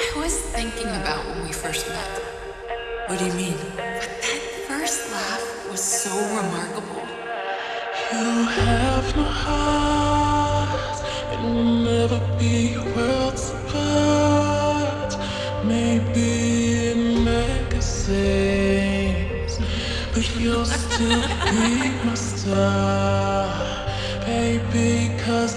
I was thinking about when we first met. What do you mean? That first laugh was so remarkable. You have no heart and will never be worlds apart. Maybe in magazines, but you'll still be my star, baby. Cause